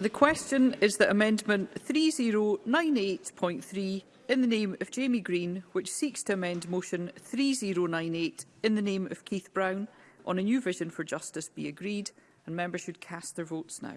The question is that Amendment 3098.3 in the name of Jamie Green, which seeks to amend Motion 3098 in the name of Keith Brown on a new vision for justice be agreed, and members should cast their votes now.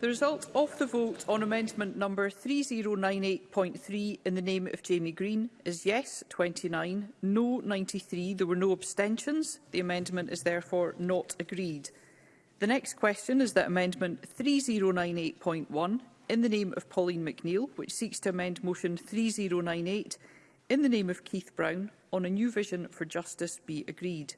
The result of the vote on amendment number 3098.3 in the name of Jamie Green is yes 29, no 93. There were no abstentions. The amendment is therefore not agreed. The next question is that amendment 3098.1 in the name of Pauline McNeill, which seeks to amend motion 3098 in the name of Keith Brown on a new vision for justice be agreed.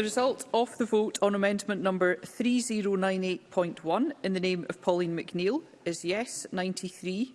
The result of the vote on amendment number 3098.1 in the name of Pauline McNeill is yes 93,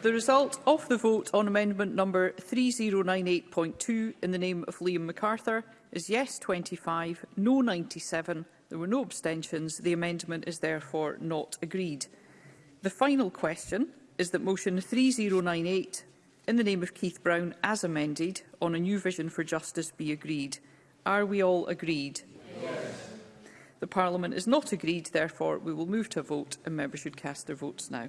The result of the vote on amendment number 3098.2 in the name of Liam MacArthur is yes 25, no 97. There were no abstentions. The amendment is therefore not agreed. The final question is that motion 3098 in the name of Keith Brown as amended on a new vision for justice be agreed. Are we all agreed? Yes. The Parliament is not agreed, therefore we will move to a vote and members should cast their votes now.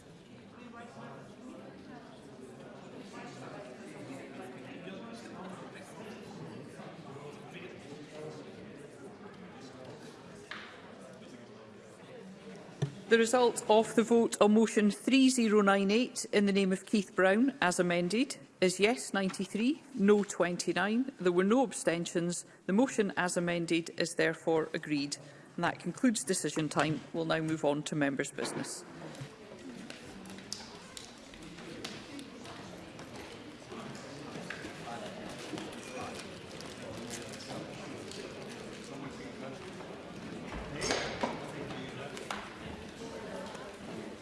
The result of the vote on motion 3098 in the name of Keith Brown, as amended, is yes 93, no 29. There were no abstentions. The motion as amended is therefore agreed. And that concludes decision time. We'll now move on to members' business.